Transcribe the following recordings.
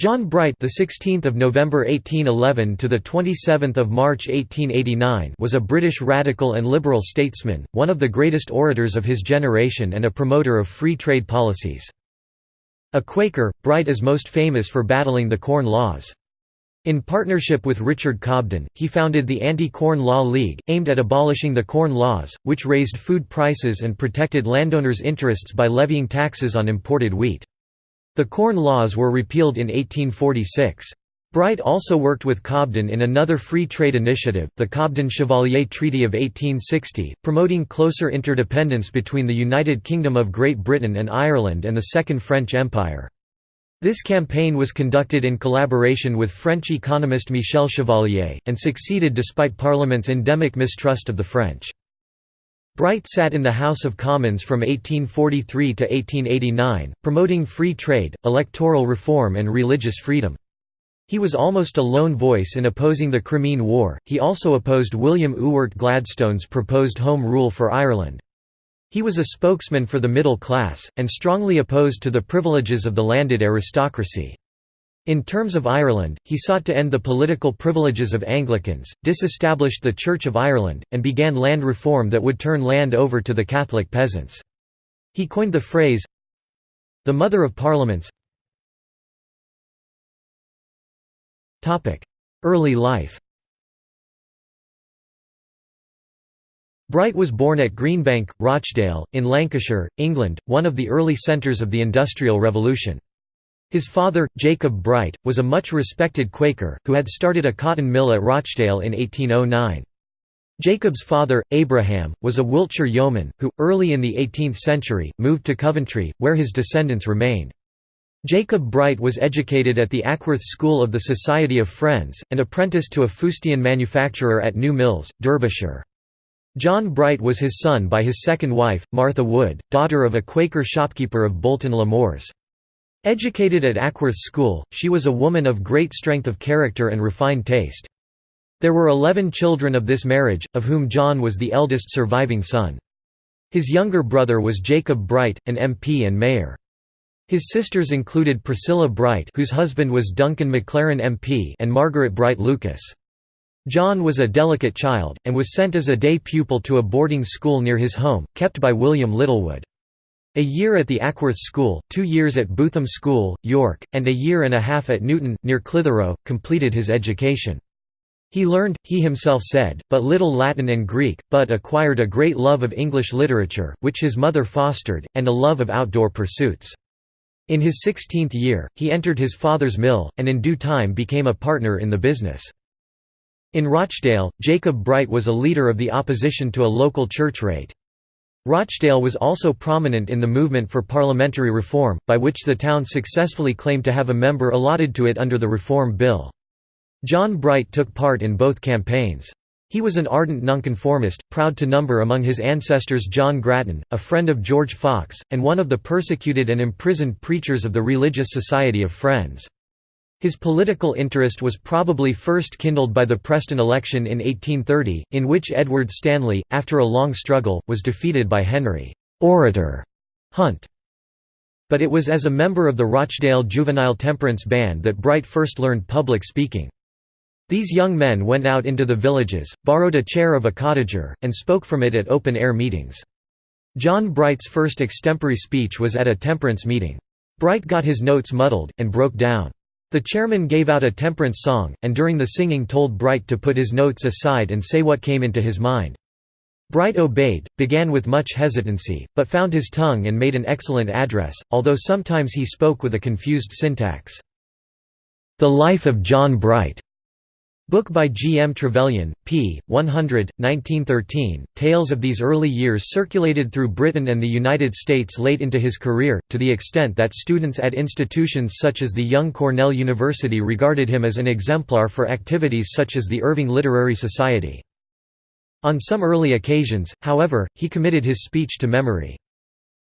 John Bright, the 16th of November 1811 to the 27th of March 1889, was a British radical and liberal statesman, one of the greatest orators of his generation and a promoter of free trade policies. A Quaker, Bright is most famous for battling the Corn Laws. In partnership with Richard Cobden, he founded the Anti-Corn Law League, aimed at abolishing the Corn Laws, which raised food prices and protected landowners' interests by levying taxes on imported wheat. The Corn Laws were repealed in 1846. Bright also worked with Cobden in another free trade initiative, the Cobden-Chevalier Treaty of 1860, promoting closer interdependence between the United Kingdom of Great Britain and Ireland and the Second French Empire. This campaign was conducted in collaboration with French economist Michel Chevalier, and succeeded despite Parliament's endemic mistrust of the French. Bright sat in the House of Commons from 1843 to 1889, promoting free trade, electoral reform and religious freedom. He was almost a lone voice in opposing the Crimean War, he also opposed William Ewart Gladstone's proposed Home Rule for Ireland. He was a spokesman for the middle class, and strongly opposed to the privileges of the landed aristocracy. In terms of Ireland, he sought to end the political privileges of Anglicans, disestablished the Church of Ireland, and began land reform that would turn land over to the Catholic peasants. He coined the phrase, the Mother of Parliaments Early life Bright was born at Greenbank, Rochdale, in Lancashire, England, one of the early centres of the Industrial Revolution. His father, Jacob Bright, was a much respected Quaker, who had started a cotton mill at Rochdale in 1809. Jacob's father, Abraham, was a Wiltshire yeoman, who, early in the 18th century, moved to Coventry, where his descendants remained. Jacob Bright was educated at the Ackworth School of the Society of Friends, and apprenticed to a fustian manufacturer at New Mills, Derbyshire. John Bright was his son by his second wife, Martha Wood, daughter of a Quaker shopkeeper of Bolton Le Moors. Educated at Ackworth School, she was a woman of great strength of character and refined taste. There were eleven children of this marriage, of whom John was the eldest surviving son. His younger brother was Jacob Bright, an MP and mayor. His sisters included Priscilla Bright whose husband was Duncan McLaren MP and Margaret Bright Lucas. John was a delicate child, and was sent as a day pupil to a boarding school near his home, kept by William Littlewood. A year at the Ackworth School, two years at Bootham School, York, and a year and a half at Newton, near Clitheroe, completed his education. He learned, he himself said, but little Latin and Greek, but acquired a great love of English literature, which his mother fostered, and a love of outdoor pursuits. In his sixteenth year, he entered his father's mill, and in due time became a partner in the business. In Rochdale, Jacob Bright was a leader of the opposition to a local church rate. Rochdale was also prominent in the movement for parliamentary reform, by which the town successfully claimed to have a member allotted to it under the Reform Bill. John Bright took part in both campaigns. He was an ardent nonconformist, proud to number among his ancestors John Gratton, a friend of George Fox, and one of the persecuted and imprisoned preachers of the Religious Society of Friends. His political interest was probably first kindled by the Preston election in 1830, in which Edward Stanley, after a long struggle, was defeated by Henry orator Hunt. But it was as a member of the Rochdale Juvenile Temperance Band that Bright first learned public speaking. These young men went out into the villages, borrowed a chair of a cottager, and spoke from it at open-air meetings. John Bright's first extempore speech was at a temperance meeting. Bright got his notes muddled, and broke down. The chairman gave out a temperance song, and during the singing told Bright to put his notes aside and say what came into his mind. Bright obeyed, began with much hesitancy, but found his tongue and made an excellent address, although sometimes he spoke with a confused syntax. The Life of John Bright Book by G. M. Trevelyan, p. 100, 1913. Tales of these early years circulated through Britain and the United States late into his career, to the extent that students at institutions such as the Young Cornell University regarded him as an exemplar for activities such as the Irving Literary Society. On some early occasions, however, he committed his speech to memory.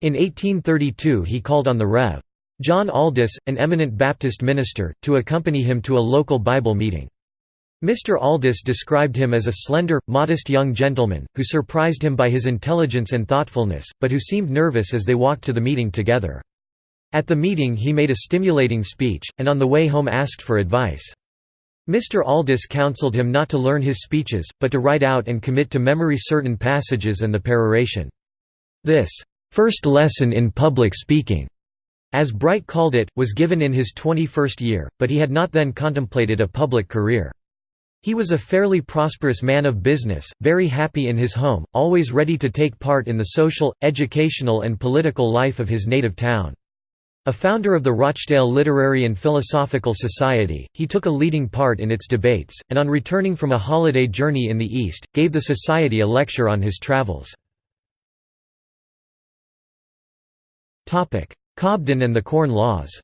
In 1832 he called on the Rev. John Aldis, an eminent Baptist minister, to accompany him to a local Bible meeting. Mr. Aldis described him as a slender, modest young gentleman, who surprised him by his intelligence and thoughtfulness, but who seemed nervous as they walked to the meeting together. At the meeting he made a stimulating speech, and on the way home asked for advice. Mr. Aldis counselled him not to learn his speeches, but to write out and commit to memory certain passages and the peroration. This first lesson in public speaking, as Bright called it, was given in his 21st year, but he had not then contemplated a public career. He was a fairly prosperous man of business, very happy in his home, always ready to take part in the social, educational and political life of his native town. A founder of the Rochdale Literary and Philosophical Society, he took a leading part in its debates, and on returning from a holiday journey in the East, gave the Society a lecture on his travels. Cobden and the Corn Laws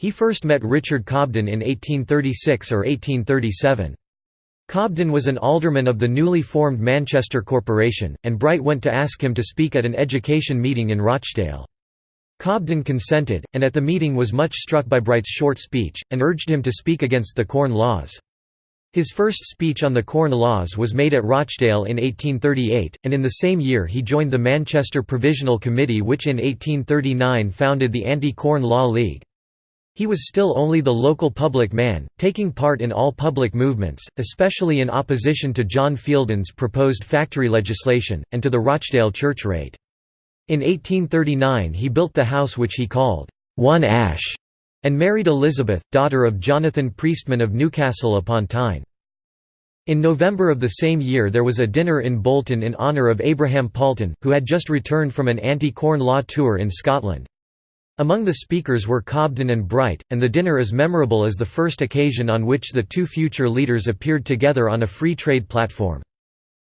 He first met Richard Cobden in 1836 or 1837. Cobden was an alderman of the newly formed Manchester Corporation, and Bright went to ask him to speak at an education meeting in Rochdale. Cobden consented, and at the meeting was much struck by Bright's short speech, and urged him to speak against the Corn Laws. His first speech on the Corn Laws was made at Rochdale in 1838, and in the same year he joined the Manchester Provisional Committee which in 1839 founded the Anti-Corn Law League. He was still only the local public man, taking part in all public movements, especially in opposition to John Fielden's proposed factory legislation, and to the Rochdale church rate. In 1839 he built the house which he called, One Ash, and married Elizabeth, daughter of Jonathan Priestman of Newcastle upon Tyne. In November of the same year there was a dinner in Bolton in honour of Abraham Paulton, who had just returned from an anti-corn law tour in Scotland. Among the speakers were Cobden and Bright, and the dinner is memorable as the first occasion on which the two future leaders appeared together on a free trade platform.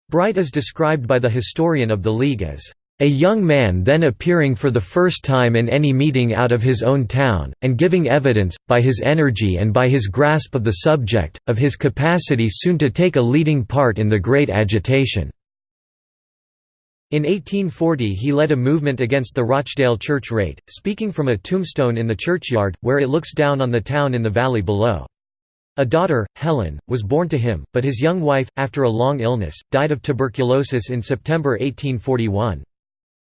Bright is described by the historian of the League as a young man then appearing for the first time in any meeting out of his own town, and giving evidence, by his energy and by his grasp of the subject, of his capacity soon to take a leading part in the great agitation. In 1840 he led a movement against the Rochdale church rate, speaking from a tombstone in the churchyard, where it looks down on the town in the valley below. A daughter, Helen, was born to him, but his young wife, after a long illness, died of tuberculosis in September 1841.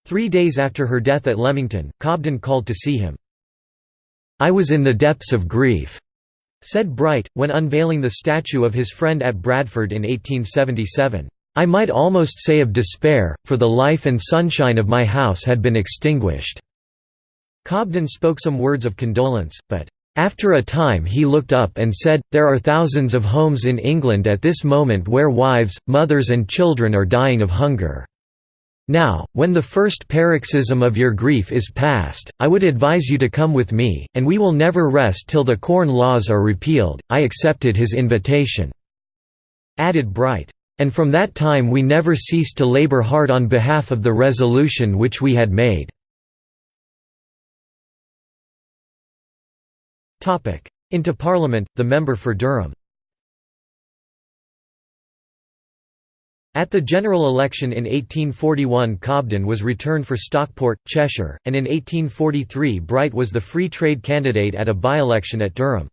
Three days after her death at Leamington, Cobden called to see him. "'I was in the depths of grief,' said Bright, when unveiling the statue of his friend at Bradford in 1877. I might almost say of despair, for the life and sunshine of my house had been extinguished." Cobden spoke some words of condolence, but, "...after a time he looked up and said, there are thousands of homes in England at this moment where wives, mothers and children are dying of hunger. Now, when the first paroxysm of your grief is past, I would advise you to come with me, and we will never rest till the Corn Laws are repealed." I accepted his invitation," added Bright. And from that time we never ceased to labour hard on behalf of the resolution which we had made." Into Parliament, the member for Durham At the general election in 1841 Cobden was returned for Stockport, Cheshire, and in 1843 Bright was the Free Trade candidate at a by-election at Durham.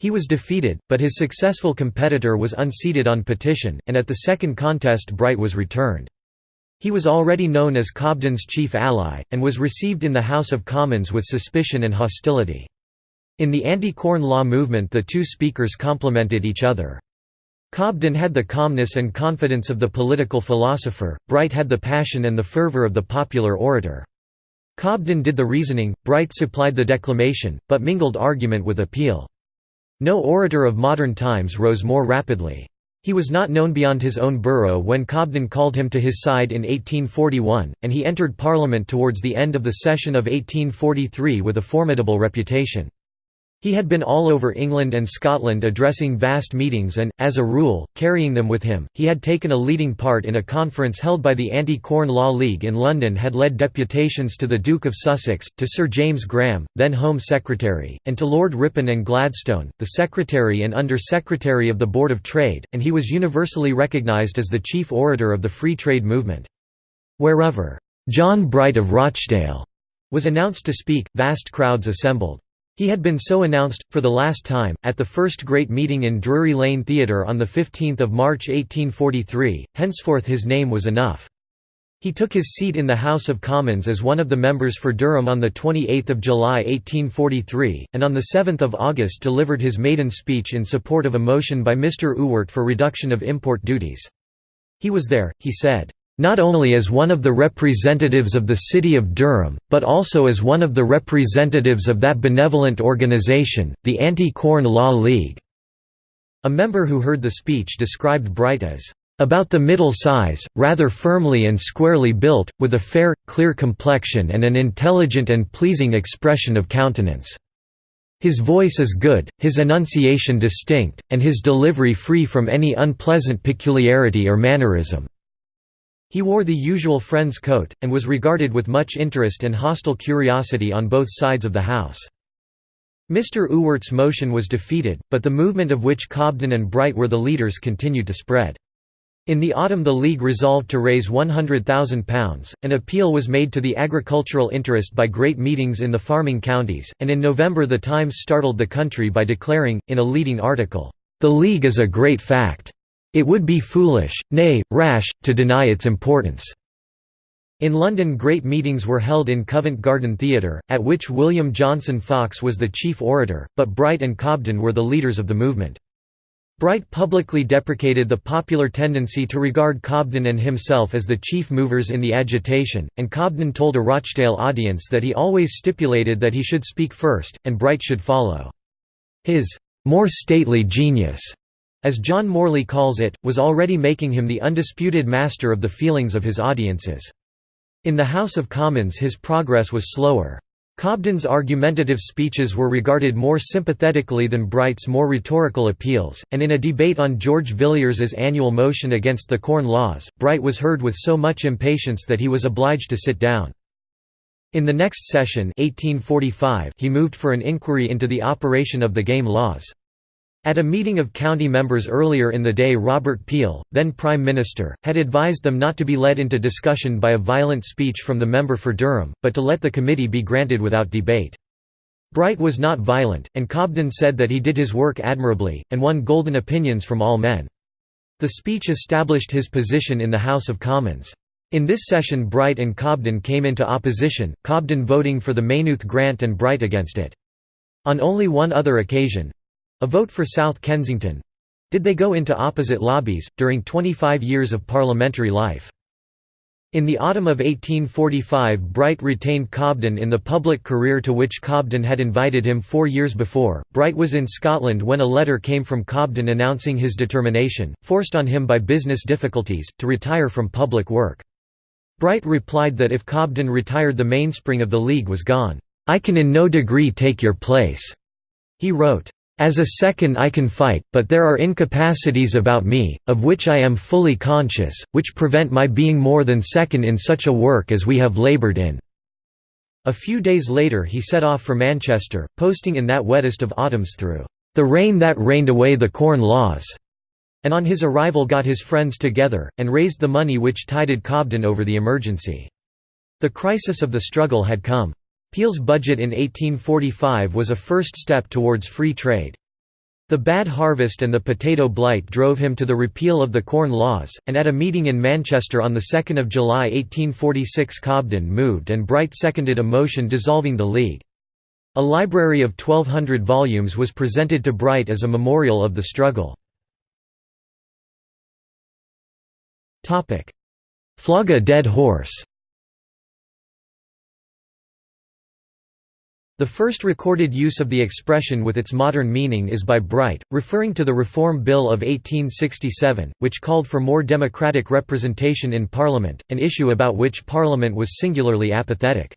He was defeated, but his successful competitor was unseated on petition, and at the second contest Bright was returned. He was already known as Cobden's chief ally, and was received in the House of Commons with suspicion and hostility. In the anti-corn law movement the two speakers complemented each other. Cobden had the calmness and confidence of the political philosopher, Bright had the passion and the fervour of the popular orator. Cobden did the reasoning, Bright supplied the declamation, but mingled argument with appeal. No orator of modern times rose more rapidly. He was not known beyond his own borough when Cobden called him to his side in 1841, and he entered Parliament towards the end of the session of 1843 with a formidable reputation. He had been all over England and Scotland addressing vast meetings and, as a rule, carrying them with him. He had taken a leading part in a conference held by the Anti-Corn Law League in London had led deputations to the Duke of Sussex, to Sir James Graham, then Home Secretary, and to Lord Ripon and Gladstone, the Secretary and Under-Secretary of the Board of Trade, and he was universally recognised as the chief orator of the free trade movement. Wherever, "'John Bright of Rochdale' was announced to speak, vast crowds assembled. He had been so announced, for the last time, at the first great meeting in Drury Lane Theatre on 15 March 1843, henceforth his name was enough. He took his seat in the House of Commons as one of the members for Durham on 28 July 1843, and on 7 August delivered his maiden speech in support of a motion by Mr Ewart for reduction of import duties. He was there, he said, "...not only as one of the representatives of the city of Durham, but also as one of the representatives of that benevolent organisation, the Anti-Corn Law League." A member who heard the speech described Bright as about the middle size, rather firmly and squarely built, with a fair, clear complexion and an intelligent and pleasing expression of countenance. His voice is good, his enunciation distinct, and his delivery free from any unpleasant peculiarity or mannerism." He wore the usual friend's coat, and was regarded with much interest and hostile curiosity on both sides of the House. Mr Ewart's motion was defeated, but the movement of which Cobden and Bright were the leaders continued to spread. In the autumn the League resolved to raise £100,000, an appeal was made to the agricultural interest by great meetings in the farming counties, and in November the Times startled the country by declaring, in a leading article, "...the League is a great fact. It would be foolish, nay, rash, to deny its importance." In London great meetings were held in Covent Garden Theatre, at which William Johnson Fox was the chief orator, but Bright and Cobden were the leaders of the movement. Bright publicly deprecated the popular tendency to regard Cobden and himself as the chief movers in the agitation, and Cobden told a Rochdale audience that he always stipulated that he should speak first, and Bright should follow. His more stately genius, as John Morley calls it, was already making him the undisputed master of the feelings of his audiences. In the House of Commons his progress was slower. Cobden's argumentative speeches were regarded more sympathetically than Bright's more rhetorical appeals, and in a debate on George Villiers's annual motion against the Corn Laws, Bright was heard with so much impatience that he was obliged to sit down. In the next session 1845 he moved for an inquiry into the operation of the game laws. At a meeting of county members earlier in the day Robert Peel, then Prime Minister, had advised them not to be led into discussion by a violent speech from the member for Durham, but to let the committee be granted without debate. Bright was not violent, and Cobden said that he did his work admirably, and won golden opinions from all men. The speech established his position in the House of Commons. In this session Bright and Cobden came into opposition, Cobden voting for the Maynooth grant and Bright against it. On only one other occasion, a vote for South Kensington. Did they go into opposite lobbies, during 25 years of parliamentary life. In the autumn of 1845 Bright retained Cobden in the public career to which Cobden had invited him four years before. Bright was in Scotland when a letter came from Cobden announcing his determination, forced on him by business difficulties, to retire from public work. Bright replied that if Cobden retired the mainspring of the League was gone. "'I can in no degree take your place,' he wrote. As a second I can fight, but there are incapacities about me, of which I am fully conscious, which prevent my being more than second in such a work as we have laboured in." A few days later he set off for Manchester, posting in that wettest of autumns through "...the rain that rained away the Corn Laws." and on his arrival got his friends together, and raised the money which tided Cobden over the emergency. The crisis of the struggle had come. Peel's budget in 1845 was a first step towards free trade. The bad harvest and the potato blight drove him to the repeal of the Corn Laws, and at a meeting in Manchester on 2 July 1846 Cobden moved and Bright seconded a motion dissolving the League. A library of 1200 volumes was presented to Bright as a memorial of the struggle. Flog a dead horse The first recorded use of the expression with its modern meaning is by Bright, referring to the Reform Bill of 1867, which called for more democratic representation in Parliament, an issue about which Parliament was singularly apathetic.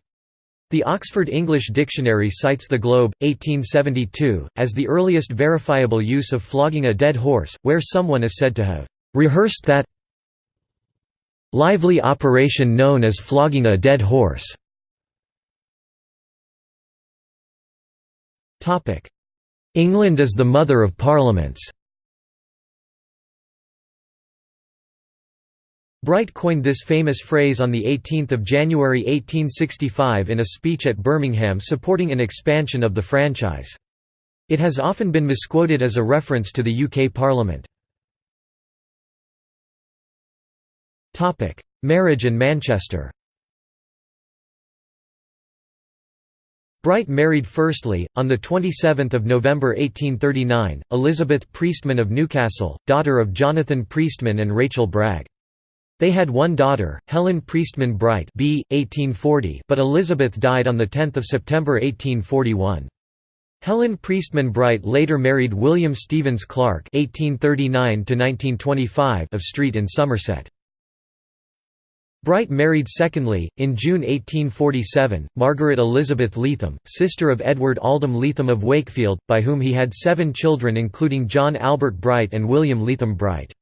The Oxford English Dictionary cites the Globe, 1872, as the earliest verifiable use of flogging a dead horse, where someone is said to have rehearsed that lively operation known as flogging a dead horse. England is the mother of parliaments Bright coined this famous phrase on 18 January 1865 in a speech at Birmingham supporting an expansion of the franchise. It has often been misquoted as a reference to the UK Parliament. Marriage and Manchester Bright married firstly, on 27 November 1839, Elizabeth Priestman of Newcastle, daughter of Jonathan Priestman and Rachel Bragg. They had one daughter, Helen Priestman Bright b. 1840, but Elizabeth died on 10 September 1841. Helen Priestman Bright later married William Stevens Clark (1839–1925) of Street in Somerset. Bright married secondly, in June 1847, Margaret Elizabeth Leatham, sister of Edward Aldham Leatham of Wakefield, by whom he had seven children including John Albert Bright and William Leatham Bright.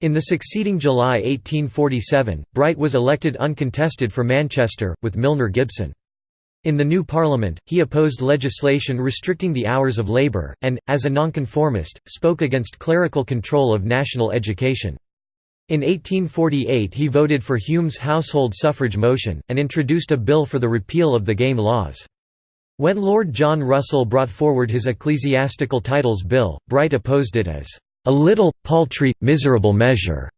In the succeeding July 1847, Bright was elected uncontested for Manchester, with Milner Gibson. In the new Parliament, he opposed legislation restricting the hours of labour, and, as a nonconformist, spoke against clerical control of national education. In 1848 he voted for Hume's household suffrage motion, and introduced a bill for the repeal of the game laws. When Lord John Russell brought forward his Ecclesiastical Titles Bill, Bright opposed it as a little, paltry, miserable measure,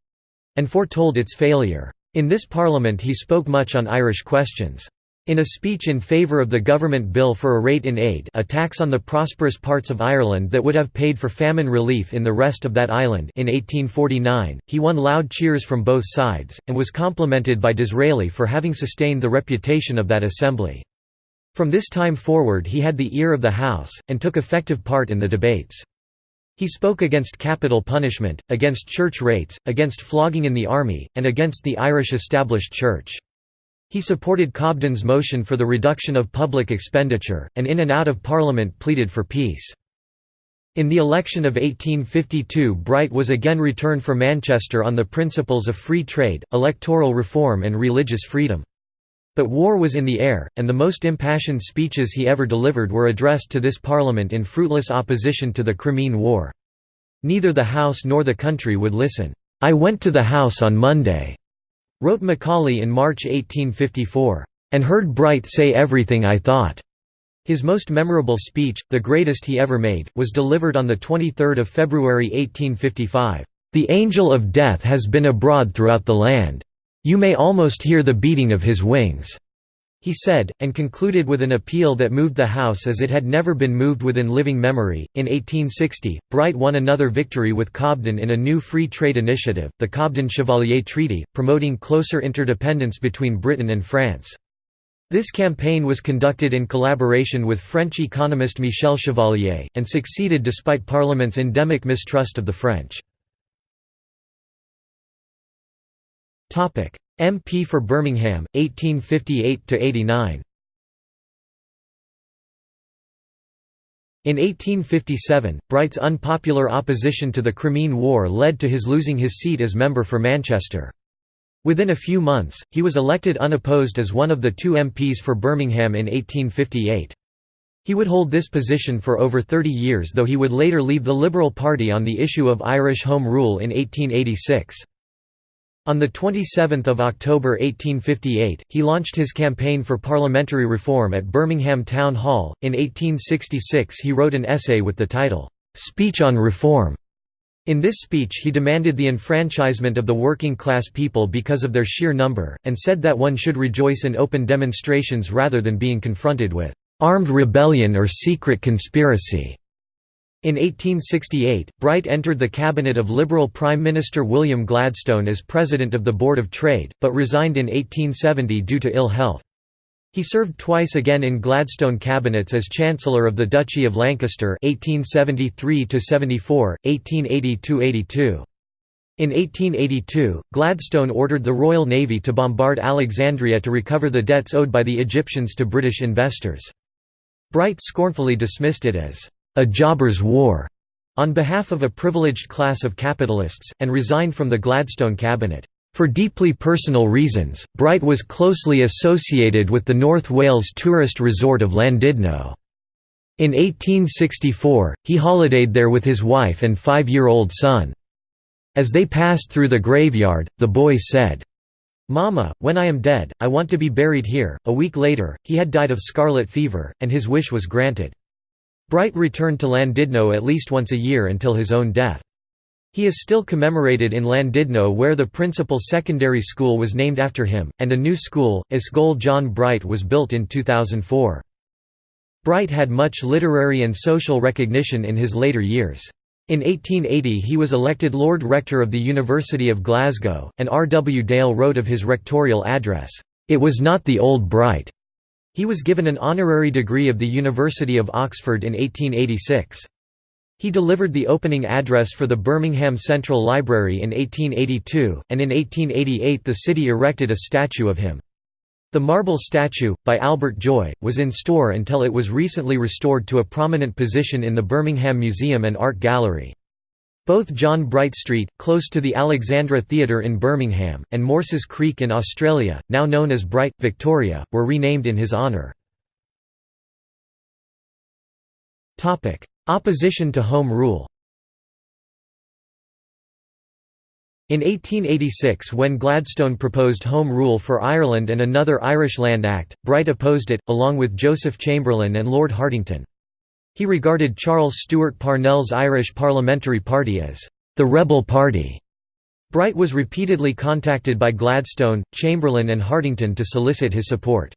and foretold its failure. In this parliament he spoke much on Irish questions. In a speech in favour of the government bill for a rate in aid a tax on the prosperous parts of Ireland that would have paid for famine relief in the rest of that island in 1849, he won loud cheers from both sides, and was complimented by Disraeli for having sustained the reputation of that assembly. From this time forward he had the ear of the House, and took effective part in the debates. He spoke against capital punishment, against church rates, against flogging in the army, and against the Irish established church. He supported Cobden's motion for the reduction of public expenditure, and in and out of Parliament pleaded for peace. In the election of 1852 Bright was again returned for Manchester on the principles of free trade, electoral reform and religious freedom. But war was in the air, and the most impassioned speeches he ever delivered were addressed to this Parliament in fruitless opposition to the Crimean War. Neither the House nor the country would listen. "'I went to the House on Monday,' wrote Macaulay in March 1854, "'and heard Bright say everything I thought.' His most memorable speech, the greatest he ever made, was delivered on 23 February 1855. "'The angel of death has been abroad throughout the land. You may almost hear the beating of his wings.' He said, and concluded with an appeal that moved the House as it had never been moved within living memory. In 1860, Bright won another victory with Cobden in a new free trade initiative, the Cobden Chevalier Treaty, promoting closer interdependence between Britain and France. This campaign was conducted in collaboration with French economist Michel Chevalier, and succeeded despite Parliament's endemic mistrust of the French. MP for Birmingham, 1858–89 In 1857, Bright's unpopular opposition to the Crimean War led to his losing his seat as member for Manchester. Within a few months, he was elected unopposed as one of the two MPs for Birmingham in 1858. He would hold this position for over 30 years though he would later leave the Liberal Party on the issue of Irish Home Rule in 1886. On 27 October 1858, he launched his campaign for parliamentary reform at Birmingham Town Hall. In 1866, he wrote an essay with the title, Speech on Reform. In this speech he demanded the enfranchisement of the working class people because of their sheer number, and said that one should rejoice in open demonstrations rather than being confronted with armed rebellion or secret conspiracy. In 1868, Bright entered the cabinet of Liberal Prime Minister William Gladstone as President of the Board of Trade, but resigned in 1870 due to ill health. He served twice again in Gladstone cabinets as Chancellor of the Duchy of Lancaster 1873–74, 1880–82. In 1882, Gladstone ordered the Royal Navy to bombard Alexandria to recover the debts owed by the Egyptians to British investors. Bright scornfully dismissed it as a jobber's war on behalf of a privileged class of capitalists, and resigned from the Gladstone cabinet. For deeply personal reasons, Bright was closely associated with the North Wales tourist resort of Llandudno. In 1864, he holidayed there with his wife and five-year-old son. As they passed through the graveyard, the boy said, Mama, when I am dead, I want to be buried here. A week later, he had died of scarlet fever, and his wish was granted. Bright returned to Llandudno at least once a year until his own death. He is still commemorated in Llandudno where the principal secondary school was named after him, and a new school, Ysgol John Bright was built in 2004. Bright had much literary and social recognition in his later years. In 1880 he was elected Lord Rector of the University of Glasgow, and R. W. Dale wrote of his rectorial address, "...it was not the old Bright." He was given an honorary degree of the University of Oxford in 1886. He delivered the opening address for the Birmingham Central Library in 1882, and in 1888 the city erected a statue of him. The marble statue, by Albert Joy, was in store until it was recently restored to a prominent position in the Birmingham Museum and Art Gallery. Both John Bright Street, close to the Alexandra Theatre in Birmingham, and Morses Creek in Australia, now known as Bright, Victoria, were renamed in his honour. Opposition to Home Rule In 1886 when Gladstone proposed Home Rule for Ireland and another Irish Land Act, Bright opposed it, along with Joseph Chamberlain and Lord Hartington. He regarded Charles Stewart Parnell's Irish Parliamentary Party as the «rebel party». Bright was repeatedly contacted by Gladstone, Chamberlain and Hartington to solicit his support.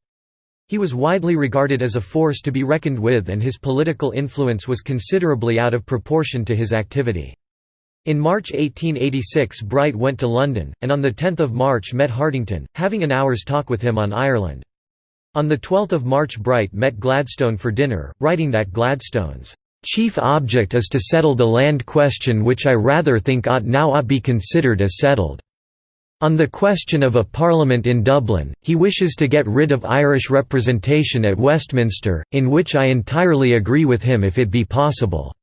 He was widely regarded as a force to be reckoned with and his political influence was considerably out of proportion to his activity. In March 1886 Bright went to London, and on 10 March met Hartington, having an hour's talk with him on Ireland. On 12 March Bright met Gladstone for dinner, writing that Gladstone's chief object is to settle the land question which I rather think ought now ought be considered as settled. On the question of a parliament in Dublin, he wishes to get rid of Irish representation at Westminster, in which I entirely agree with him if it be possible."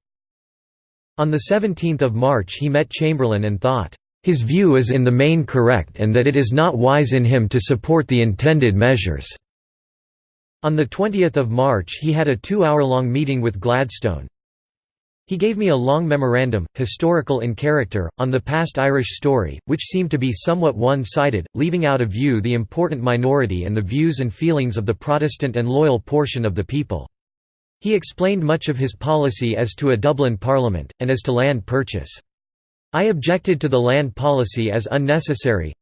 On 17 March he met Chamberlain and thought, "...his view is in the main correct and that it is not wise in him to support the intended measures." On 20 March he had a two-hour-long meeting with Gladstone, he gave me a long memorandum, historical in character, on the past Irish story, which seemed to be somewhat one-sided, leaving out of view the important minority and the views and feelings of the Protestant and loyal portion of the people. He explained much of his policy as to a Dublin Parliament, and as to land purchase. I objected to the land policy as unnecessary.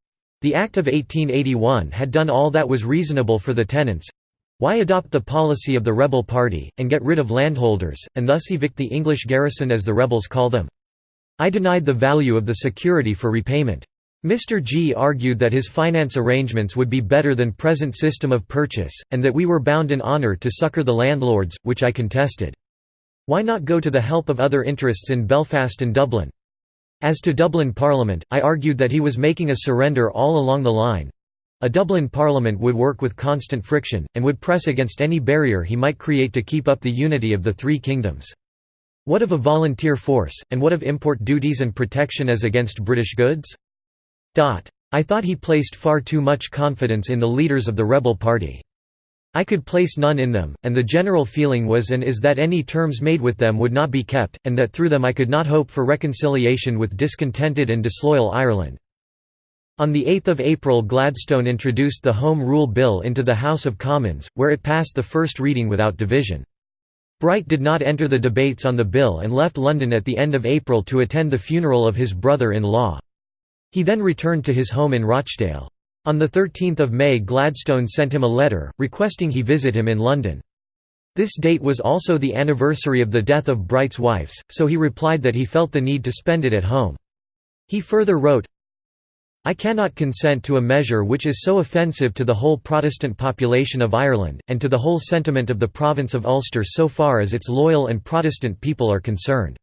The Act of 1881 had done all that was reasonable for the tenants, why adopt the policy of the rebel party, and get rid of landholders, and thus evict the English garrison as the rebels call them? I denied the value of the security for repayment. Mr. G argued that his finance arrangements would be better than present system of purchase, and that we were bound in honour to succour the landlords, which I contested. Why not go to the help of other interests in Belfast and Dublin? As to Dublin Parliament, I argued that he was making a surrender all along the line, a Dublin Parliament would work with constant friction, and would press against any barrier he might create to keep up the unity of the three kingdoms. What of a volunteer force, and what of import duties and protection as against British goods? I thought he placed far too much confidence in the leaders of the rebel party. I could place none in them, and the general feeling was and is that any terms made with them would not be kept, and that through them I could not hope for reconciliation with discontented and disloyal Ireland. On 8 April Gladstone introduced the Home Rule Bill into the House of Commons, where it passed the first reading without division. Bright did not enter the debates on the bill and left London at the end of April to attend the funeral of his brother-in-law. He then returned to his home in Rochdale. On 13 May Gladstone sent him a letter, requesting he visit him in London. This date was also the anniversary of the death of Bright's wives, so he replied that he felt the need to spend it at home. He further wrote, I cannot consent to a measure which is so offensive to the whole Protestant population of Ireland, and to the whole sentiment of the province of Ulster so far as its loyal and Protestant people are concerned.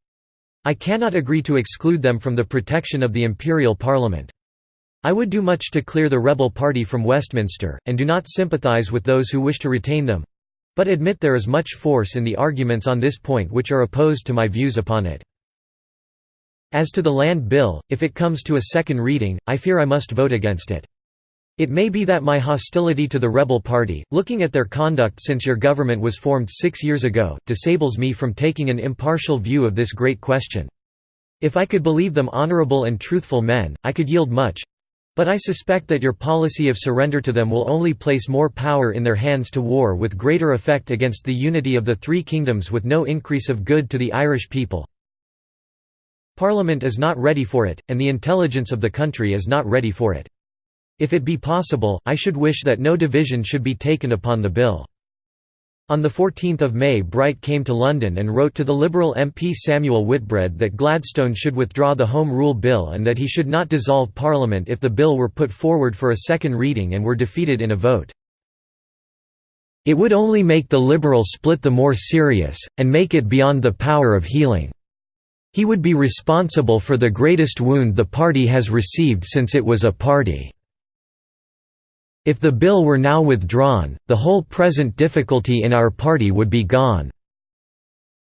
I cannot agree to exclude them from the protection of the Imperial Parliament. I would do much to clear the rebel party from Westminster, and do not sympathise with those who wish to retain them—but admit there is much force in the arguments on this point which are opposed to my views upon it. As to the Land Bill, if it comes to a second reading, I fear I must vote against it. It may be that my hostility to the rebel party, looking at their conduct since your government was formed six years ago, disables me from taking an impartial view of this great question. If I could believe them honourable and truthful men, I could yield much. But I suspect that your policy of surrender to them will only place more power in their hands to war with greater effect against the unity of the three kingdoms with no increase of good to the Irish people. Parliament is not ready for it, and the intelligence of the country is not ready for it. If it be possible, I should wish that no division should be taken upon the bill." On 14 May Bright came to London and wrote to the Liberal MP Samuel Whitbread that Gladstone should withdraw the Home Rule Bill and that he should not dissolve Parliament if the bill were put forward for a second reading and were defeated in a vote. It would only make the Liberal split the more serious, and make it beyond the power of healing. He would be responsible for the greatest wound the party has received since it was a party. If the bill were now withdrawn, the whole present difficulty in our party would be gone.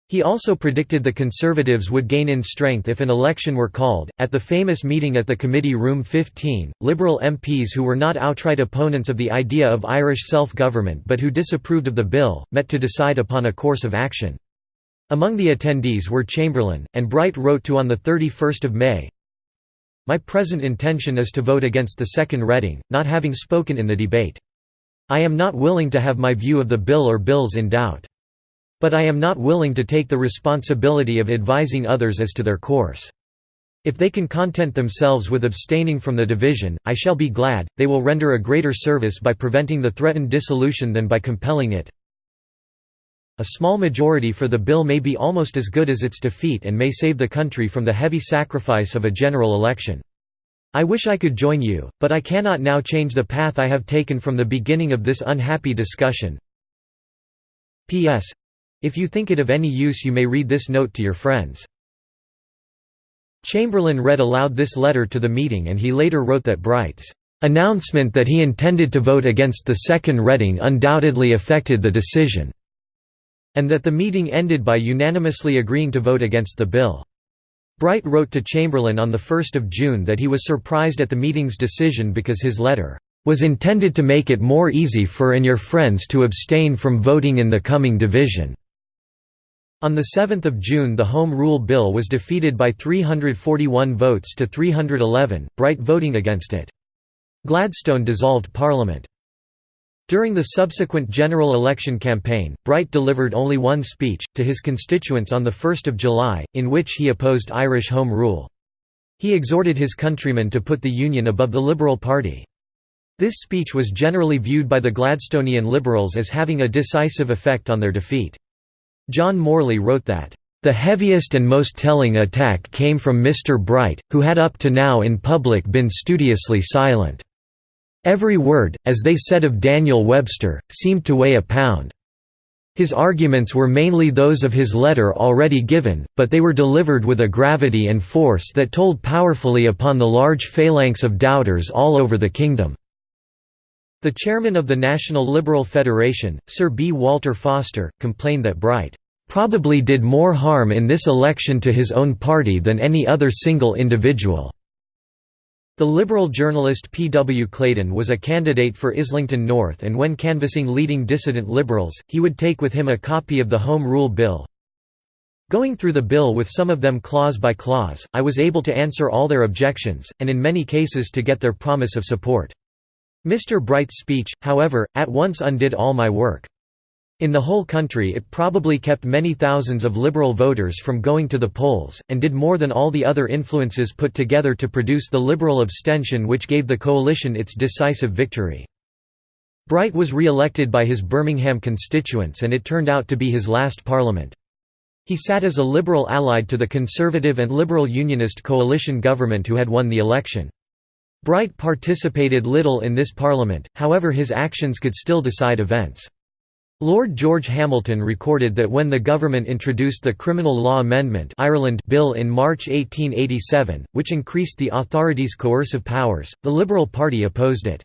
He also predicted the Conservatives would gain in strength if an election were called. At the famous meeting at the Committee Room 15, Liberal MPs who were not outright opponents of the idea of Irish self government but who disapproved of the bill, met to decide upon a course of action. Among the attendees were Chamberlain, and Bright wrote to on 31 May, my present intention is to vote against the second reading, not having spoken in the debate. I am not willing to have my view of the bill or bills in doubt. But I am not willing to take the responsibility of advising others as to their course. If they can content themselves with abstaining from the division, I shall be glad, they will render a greater service by preventing the threatened dissolution than by compelling it. A small majority for the bill may be almost as good as its defeat and may save the country from the heavy sacrifice of a general election. I wish I could join you, but I cannot now change the path I have taken from the beginning of this unhappy discussion. P.S. If you think it of any use you may read this note to your friends. Chamberlain read aloud this letter to the meeting and he later wrote that Bright's announcement that he intended to vote against the second reading undoubtedly affected the decision and that the meeting ended by unanimously agreeing to vote against the bill. Bright wrote to Chamberlain on 1 June that he was surprised at the meeting's decision because his letter was intended to make it more easy for and your friends to abstain from voting in the coming division." On 7 June the Home Rule Bill was defeated by 341 votes to 311, Bright voting against it. Gladstone dissolved Parliament. During the subsequent general election campaign, Bright delivered only one speech, to his constituents on 1 July, in which he opposed Irish Home Rule. He exhorted his countrymen to put the Union above the Liberal Party. This speech was generally viewed by the Gladstonian Liberals as having a decisive effect on their defeat. John Morley wrote that, "...the heaviest and most telling attack came from Mr. Bright, who had up to now in public been studiously silent." Every word, as they said of Daniel Webster, seemed to weigh a pound. His arguments were mainly those of his letter already given, but they were delivered with a gravity and force that told powerfully upon the large phalanx of doubters all over the kingdom. The chairman of the National Liberal Federation, Sir B. Walter Foster, complained that Bright "...probably did more harm in this election to his own party than any other single individual." The Liberal journalist P. W. Clayton was a candidate for Islington North and when canvassing leading dissident Liberals, he would take with him a copy of the Home Rule Bill. Going through the bill with some of them clause by clause, I was able to answer all their objections, and in many cases to get their promise of support. Mr. Bright's speech, however, at once undid all my work. In the whole country it probably kept many thousands of Liberal voters from going to the polls, and did more than all the other influences put together to produce the Liberal abstention which gave the coalition its decisive victory. Bright was re-elected by his Birmingham constituents and it turned out to be his last parliament. He sat as a Liberal allied to the Conservative and Liberal Unionist coalition government who had won the election. Bright participated little in this parliament, however his actions could still decide events. Lord George Hamilton recorded that when the government introduced the Criminal Law Amendment Ireland Bill in March 1887, which increased the authorities' coercive powers, the Liberal Party opposed it.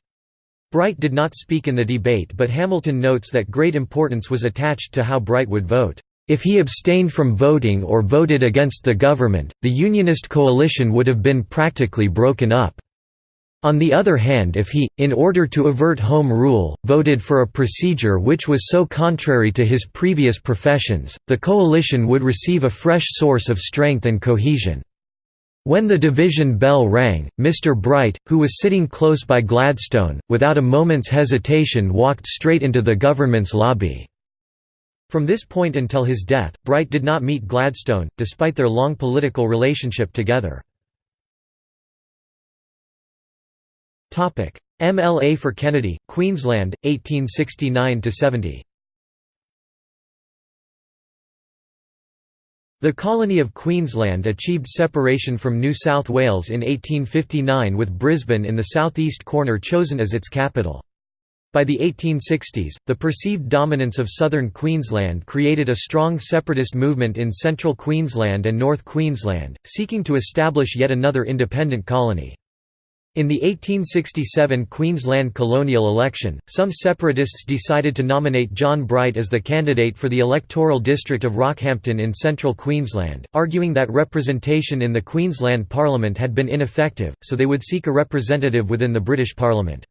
Bright did not speak in the debate but Hamilton notes that great importance was attached to how Bright would vote. If he abstained from voting or voted against the government, the Unionist coalition would have been practically broken up. On the other hand if he, in order to avert home rule, voted for a procedure which was so contrary to his previous professions, the coalition would receive a fresh source of strength and cohesion. When the division bell rang, Mr. Bright, who was sitting close by Gladstone, without a moment's hesitation walked straight into the government's lobby. From this point until his death, Bright did not meet Gladstone, despite their long political relationship together. MLA for Kennedy, Queensland, 1869–70 The colony of Queensland achieved separation from New South Wales in 1859 with Brisbane in the southeast corner chosen as its capital. By the 1860s, the perceived dominance of southern Queensland created a strong separatist movement in central Queensland and North Queensland, seeking to establish yet another independent colony. In the 1867 Queensland colonial election, some separatists decided to nominate John Bright as the candidate for the electoral district of Rockhampton in central Queensland, arguing that representation in the Queensland Parliament had been ineffective, so they would seek a representative within the British Parliament.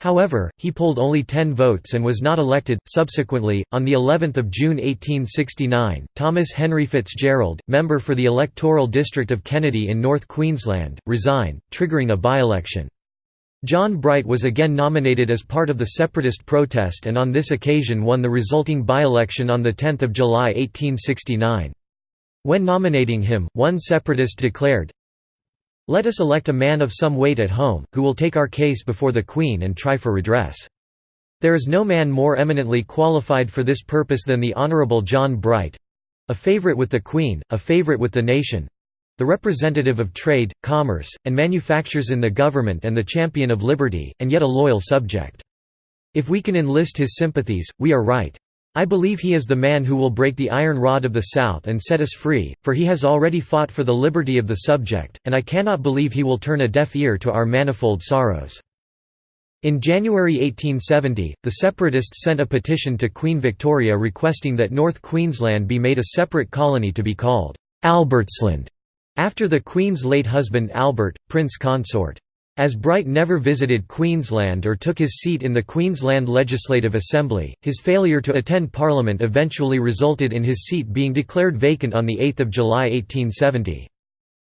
However, he polled only 10 votes and was not elected. Subsequently, on the 11th of June 1869, Thomas Henry Fitzgerald, member for the electoral district of Kennedy in North Queensland, resigned, triggering a by-election. John Bright was again nominated as part of the separatist protest and on this occasion won the resulting by-election on 10 July 1869. When nominating him, one separatist declared, let us elect a man of some weight at home, who will take our case before the Queen and try for redress. There is no man more eminently qualified for this purpose than the Honourable John Bright—a favourite with the Queen, a favourite with the nation—the representative of trade, commerce, and manufactures in the government and the champion of liberty, and yet a loyal subject. If we can enlist his sympathies, we are right. I believe he is the man who will break the iron rod of the South and set us free, for he has already fought for the liberty of the subject, and I cannot believe he will turn a deaf ear to our manifold sorrows." In January 1870, the separatists sent a petition to Queen Victoria requesting that North Queensland be made a separate colony to be called Albertsland, after the Queen's late husband Albert, Prince Consort. As Bright never visited Queensland or took his seat in the Queensland Legislative Assembly, his failure to attend Parliament eventually resulted in his seat being declared vacant on 8 July 1870.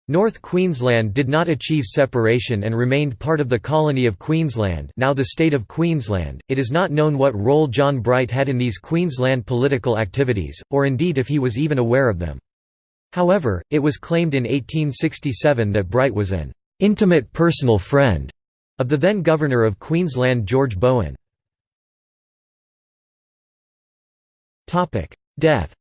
North Queensland did not achieve separation and remained part of the colony of Queensland now the state of Queensland. It is not known what role John Bright had in these Queensland political activities, or indeed if he was even aware of them. However, it was claimed in 1867 that Bright was an intimate personal friend of the then Governor of Queensland George Bowen. Death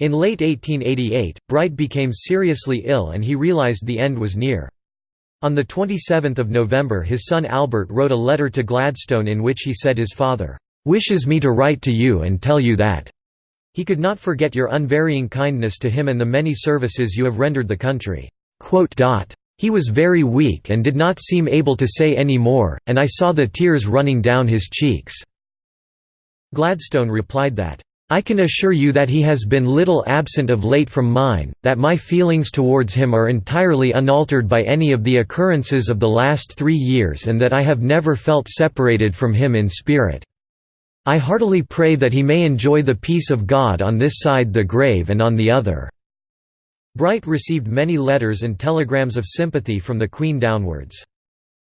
In late 1888, Bright became seriously ill and he realised the end was near. On 27 November his son Albert wrote a letter to Gladstone in which he said his father, "...wishes me to write to you and tell you that he could not forget your unvarying kindness to him and the many services you have rendered the country." He was very weak and did not seem able to say any more, and I saw the tears running down his cheeks." Gladstone replied that, I can assure you that he has been little absent of late from mine, that my feelings towards him are entirely unaltered by any of the occurrences of the last three years and that I have never felt separated from him in spirit. I heartily pray that he may enjoy the peace of God on this side the grave and on the other." Bright received many letters and telegrams of sympathy from the Queen downwards.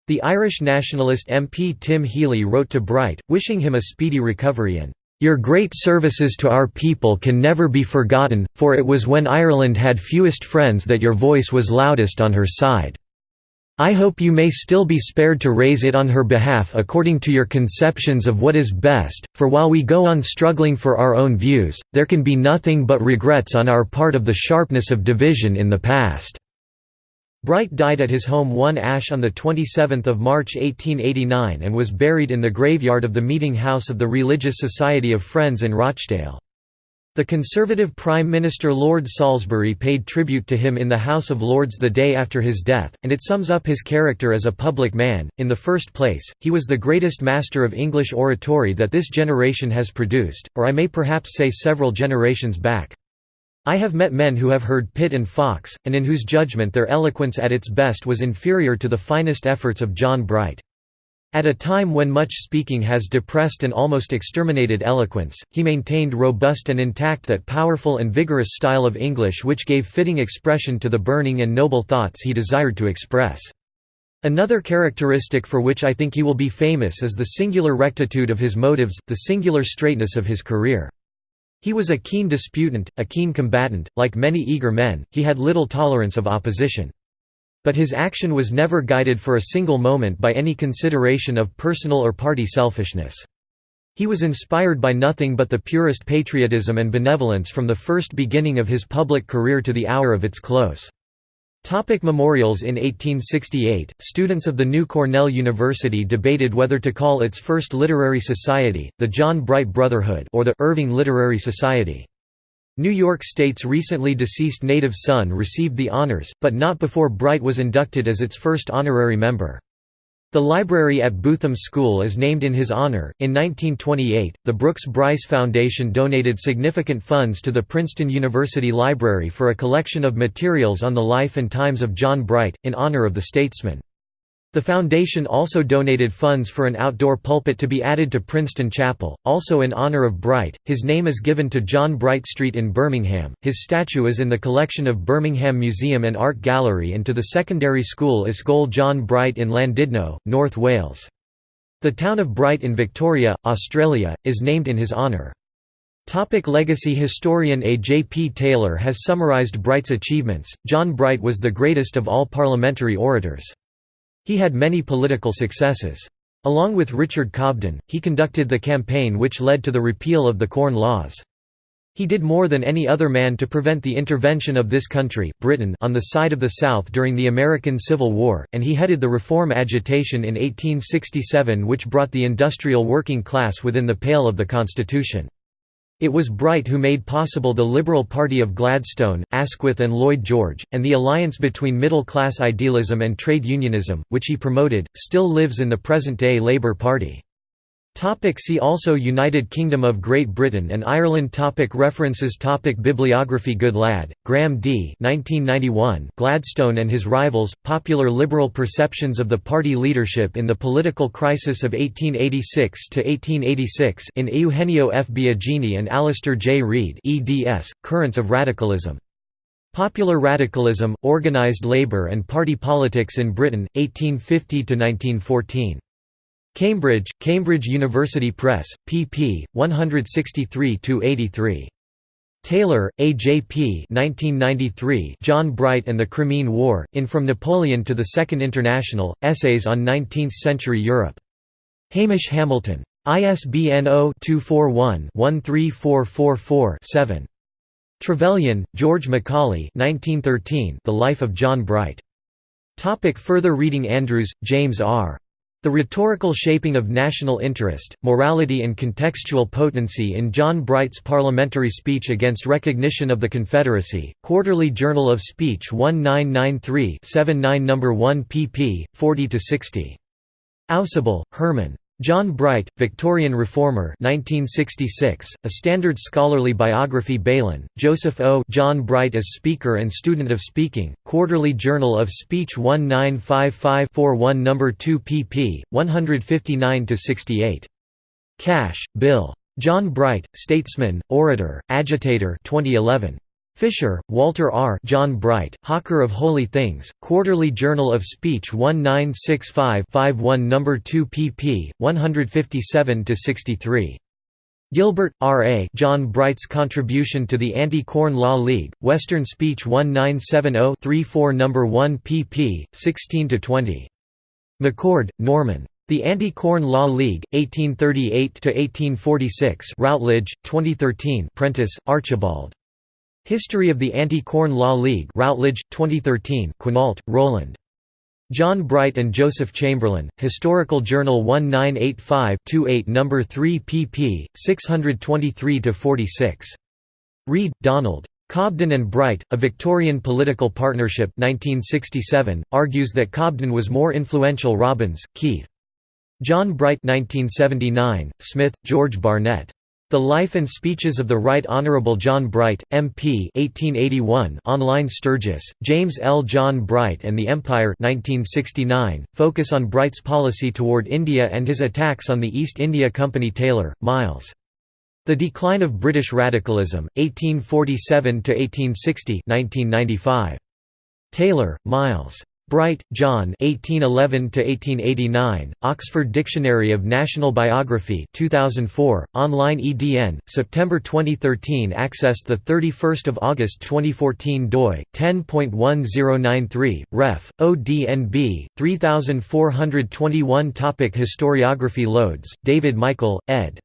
The Irish nationalist MP Tim Healy wrote to Bright, wishing him a speedy recovery and your great services to our people can never be forgotten, for it was when Ireland had fewest friends that your voice was loudest on her side. I hope you may still be spared to raise it on her behalf according to your conceptions of what is best, for while we go on struggling for our own views, there can be nothing but regrets on our part of the sharpness of division in the past." Bright died at his home One Ash on 27 March 1889 and was buried in the graveyard of the Meeting House of the Religious Society of Friends in Rochdale. The Conservative Prime Minister Lord Salisbury paid tribute to him in the House of Lords the day after his death, and it sums up his character as a public man. In the first place, he was the greatest master of English oratory that this generation has produced, or I may perhaps say several generations back. I have met men who have heard Pitt and Fox, and in whose judgment their eloquence at its best was inferior to the finest efforts of John Bright. At a time when much speaking has depressed and almost exterminated eloquence, he maintained robust and intact that powerful and vigorous style of English which gave fitting expression to the burning and noble thoughts he desired to express. Another characteristic for which I think he will be famous is the singular rectitude of his motives, the singular straightness of his career. He was a keen disputant, a keen combatant, like many eager men, he had little tolerance of opposition. But his action was never guided for a single moment by any consideration of personal or party selfishness. He was inspired by nothing but the purest patriotism and benevolence from the first beginning of his public career to the hour of its close. Topic memorials In 1868, students of the new Cornell University debated whether to call its first literary society, the John Bright Brotherhood or the Irving Literary Society. New York State's recently deceased native son received the honors, but not before Bright was inducted as its first honorary member. The library at Bootham School is named in his honor. In 1928, the Brooks Bright Foundation donated significant funds to the Princeton University Library for a collection of materials on the life and times of John Bright, in honor of the statesman. The foundation also donated funds for an outdoor pulpit to be added to Princeton Chapel, also in honor of Bright. His name is given to John Bright Street in Birmingham. His statue is in the collection of Birmingham Museum and Art Gallery and to the secondary school Ysgol John Bright in Llandudno, North Wales. The town of Bright in Victoria, Australia, is named in his honour. Topic legacy Historian A. J. P. Taylor has summarized Bright's achievements. John Bright was the greatest of all parliamentary orators. He had many political successes. Along with Richard Cobden, he conducted the campaign which led to the repeal of the Corn Laws. He did more than any other man to prevent the intervention of this country Britain on the side of the South during the American Civil War, and he headed the reform agitation in 1867 which brought the industrial working class within the pale of the Constitution. It was Bright who made possible the Liberal Party of Gladstone, Asquith and Lloyd George, and the alliance between middle-class idealism and trade unionism, which he promoted, still lives in the present-day Labour Party. Topic see also United Kingdom of Great Britain and Ireland topic References topic Bibliography Goodlad, Graham D. 1991 Gladstone and His Rivals, Popular Liberal Perceptions of the Party Leadership in the Political Crisis of 1886–1886 in Eugenio F. Biagini and Alistair J. Reid eds, Currents of Radicalism. Popular Radicalism, Organised Labour and Party Politics in Britain, 1850–1914. Cambridge, Cambridge University Press, pp. 163–83. Taylor, A. J. P. 1993 John Bright and the Crimean War, In From Napoleon to the Second International, Essays on Nineteenth-Century Europe. Hamish Hamilton. ISBN 0-241-13444-7. Trevelyan, George Macaulay 1913 The Life of John Bright. Topic further reading Andrews, James R. The Rhetorical Shaping of National Interest, Morality and Contextual Potency in John Bright's Parliamentary Speech Against Recognition of the Confederacy, Quarterly Journal of Speech 1993-79 No. 1 pp. 40–60. Ausubel, Herman. John Bright, Victorian Reformer 1966, A Standard Scholarly Biography Baylen, Joseph O. John Bright as Speaker and Student of Speaking, Quarterly Journal of Speech 1955-41 No. 2 pp. 159–68. Cash, Bill. John Bright, Statesman, Orator, Agitator 2011. Fisher, Walter R. John Bright, Hawker of Holy Things, Quarterly Journal of Speech 1965-51 No. 2 pp. 157–63. Gilbert, R. A. John Bright's Contribution to the Anti-Corn Law League, Western Speech 1970-34 No. 1 pp. 16–20. McCord, Norman. The Anti-Corn Law League, 1838–1846 Routledge, 2013 Prentice, Archibald. History of the Anti-Corn Law League Routledge, 2013 Quinault, Roland. John Bright and Joseph Chamberlain, Historical Journal 1985-28 No. 3 pp. 623–46. Reid, Donald. Cobden and Bright, A Victorian Political Partnership 1967, argues that Cobden was more influential Robbins, Keith. John Bright 1979, Smith, George Barnett. The Life and Speeches of the Right Honourable John Bright, M.P. 1881 online Sturgis, James L. John Bright and the Empire 1969, focus on Bright's policy toward India and his attacks on the East India Company Taylor, Miles. The Decline of British Radicalism, 1847–1860 1995. Taylor, Miles. Bright, John 1811–1889, Oxford Dictionary of National Biography 2004, online EDN, September 2013 Access 31 August 2014 doi, 10.1093, ref, ODNB, 3421 Topic Historiography Loades. David Michael, ed.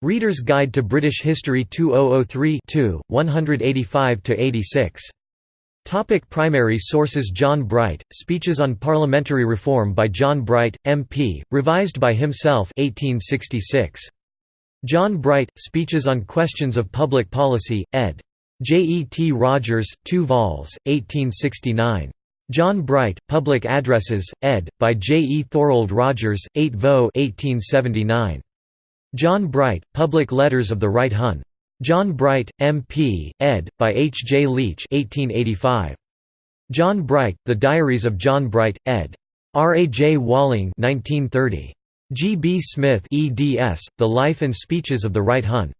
Reader's Guide to British History 2003 2, 185–86. Topic primary sources John Bright, Speeches on Parliamentary Reform by John Bright, MP, revised by himself 1866. John Bright, Speeches on Questions of Public Policy, ed. J. E. T. Rogers, 2 vols, 1869. John Bright, Public Addresses, ed., by J. E. Thorold Rogers, 8 vo 1879. John Bright, Public Letters of the Right Hun. John Bright, M.P., ed., by H. J. Leech 1885. John Bright, The Diaries of John Bright, ed. R. A. J. Walling 1930. G. B. Smith eds, The Life and Speeches of the Right Hun.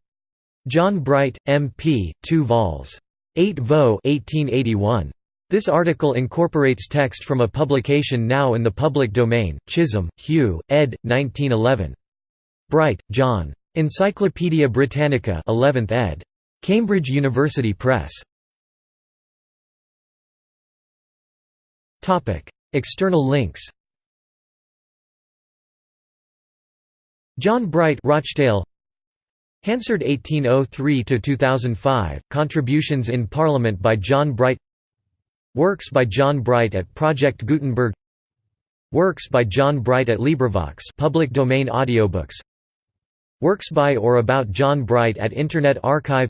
John Bright, M.P., 2 vols. 8 vo 1881. This article incorporates text from a publication now in the public domain, Chisholm, Hugh, ed. 1911. Bright, John. Encyclopædia Britannica 11th ed. Cambridge University Press. External links. John Bright Rochdale. Hansard 1803–2005, Contributions in Parliament by John Bright. Works by John Bright at Project Gutenberg. Works by John Bright at LibriVox public domain audiobooks Works by or about John Bright at Internet Archive.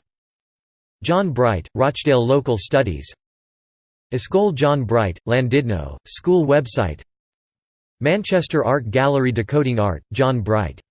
John Bright, Rochdale Local Studies. Ysgol John Bright, Llandudno, school website. Manchester Art Gallery Decoding Art, John Bright